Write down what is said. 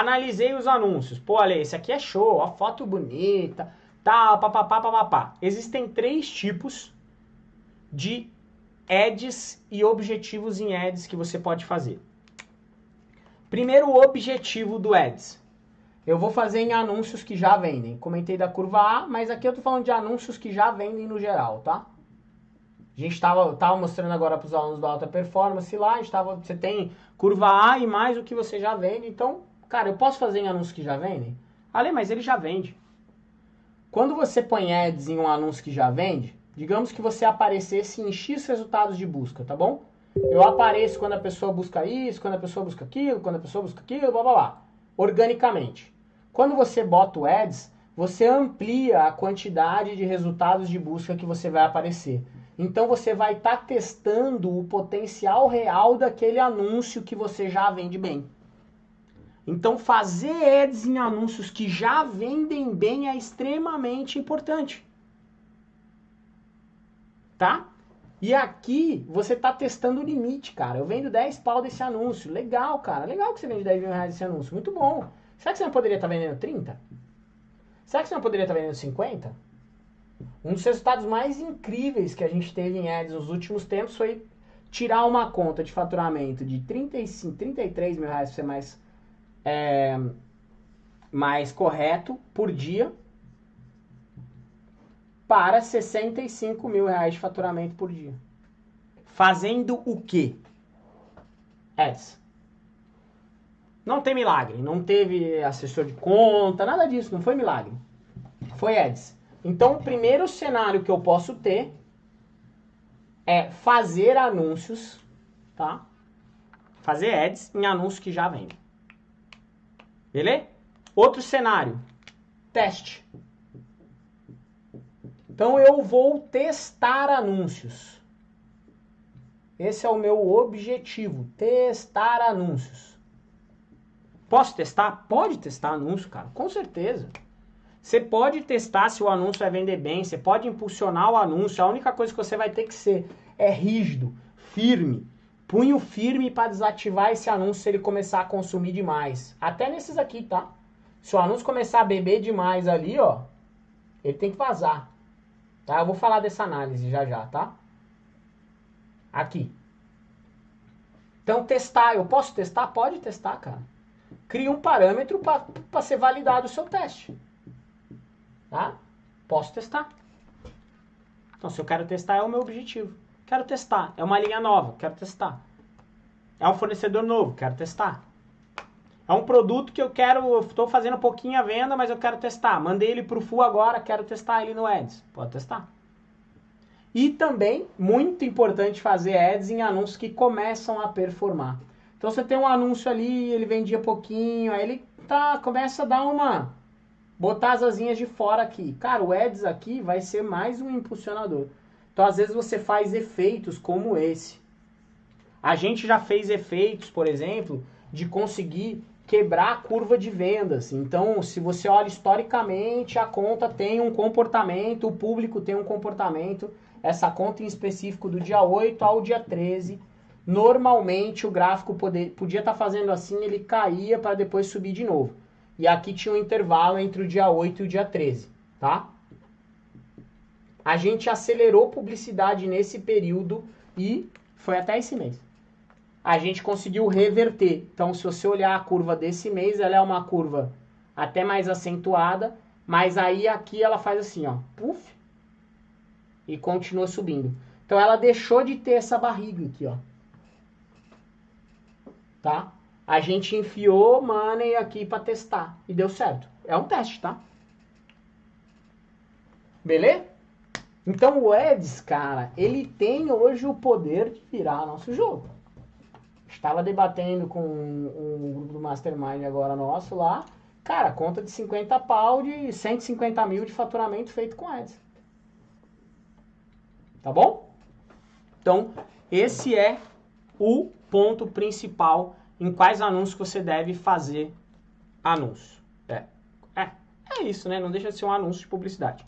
analisei os anúncios. Pô, Ale, esse aqui é show, a foto bonita, tal, papapá, papapá. Existem três tipos de ads e objetivos em ads que você pode fazer. Primeiro, o objetivo do ads. Eu vou fazer em anúncios que já vendem. Comentei da curva A, mas aqui eu tô falando de anúncios que já vendem no geral, tá? A gente estava tava mostrando agora para os alunos da alta performance lá, a gente tava, você tem curva A e mais o que você já vende. Então, cara, eu posso fazer em anúncios que já vendem? Ale, mas ele já vende. Quando você põe ads em um anúncio que já vende, digamos que você aparecesse em X resultados de busca, tá bom? Eu apareço quando a pessoa busca isso, quando a pessoa busca aquilo, quando a pessoa busca aquilo, blá blá blá. Organicamente. Quando você bota o ads, você amplia a quantidade de resultados de busca que você vai aparecer. Então você vai estar tá testando o potencial real daquele anúncio que você já vende bem. Então fazer ads em anúncios que já vendem bem é extremamente importante. Tá? E aqui você está testando o limite, cara. Eu vendo 10 pau desse anúncio. Legal, cara. Legal que você vende 10 mil reais desse anúncio. Muito bom. Será que você não poderia estar tá vendendo 30? Será que você não poderia estar tá vendendo 50? Um dos resultados mais incríveis que a gente teve em ads nos últimos tempos foi tirar uma conta de faturamento de 35, 33 mil reais para ser mais, é, mais correto por dia para 65 mil reais de faturamento por dia. Fazendo o quê? Ads. Não tem milagre, não teve assessor de conta, nada disso, não foi milagre. Foi ads. Então, o primeiro cenário que eu posso ter é fazer anúncios, tá? Fazer ads em anúncios que já vendem. Beleza? Outro cenário, teste. Então eu vou testar anúncios. Esse é o meu objetivo, testar anúncios. Posso testar? Pode testar anúncio, cara, com certeza. Você pode testar se o anúncio vai vender bem, você pode impulsionar o anúncio. A única coisa que você vai ter que ser é rígido, firme, punho firme para desativar esse anúncio se ele começar a consumir demais. Até nesses aqui, tá? Se o anúncio começar a beber demais ali, ó, ele tem que vazar. Tá? Eu vou falar dessa análise já já, tá? Aqui. Então, testar. Eu posso testar? Pode testar, cara. Cria um parâmetro para ser validado o seu teste. Tá? Posso testar. Então, se eu quero testar, é o meu objetivo. Quero testar. É uma linha nova, quero testar. É um fornecedor novo, quero testar. É um produto que eu quero, estou fazendo um pouquinho a venda, mas eu quero testar. Mandei ele para o Full agora, quero testar ele no Ads. Pode testar. E também, muito importante fazer Ads em anúncios que começam a performar. Então você tem um anúncio ali, ele vendia pouquinho, aí ele tá, começa a dar uma botar as asinhas de fora aqui. Cara, o Ads aqui vai ser mais um impulsionador. Então, às vezes, você faz efeitos como esse. A gente já fez efeitos, por exemplo, de conseguir quebrar a curva de vendas. Então, se você olha historicamente, a conta tem um comportamento, o público tem um comportamento. Essa conta em específico do dia 8 ao dia 13, normalmente o gráfico poder, podia estar tá fazendo assim, ele caía para depois subir de novo. E aqui tinha um intervalo entre o dia 8 e o dia 13, tá? A gente acelerou publicidade nesse período e foi até esse mês. A gente conseguiu reverter. Então, se você olhar a curva desse mês, ela é uma curva até mais acentuada, mas aí aqui ela faz assim, ó, puff, e continua subindo. Então, ela deixou de ter essa barriga aqui, ó. Tá? A gente enfiou money aqui para testar e deu certo. É um teste, tá? Beleza? Então o Eds, cara, ele tem hoje o poder de virar nosso jogo. Estava debatendo com um, grupo do Mastermind agora nosso lá. Cara, conta de 50 pau de 150 mil de faturamento feito com Eds. Tá bom? Então, esse é o ponto principal em quais anúncios você deve fazer anúncio. É, é, é isso, né? Não deixa de ser um anúncio de publicidade.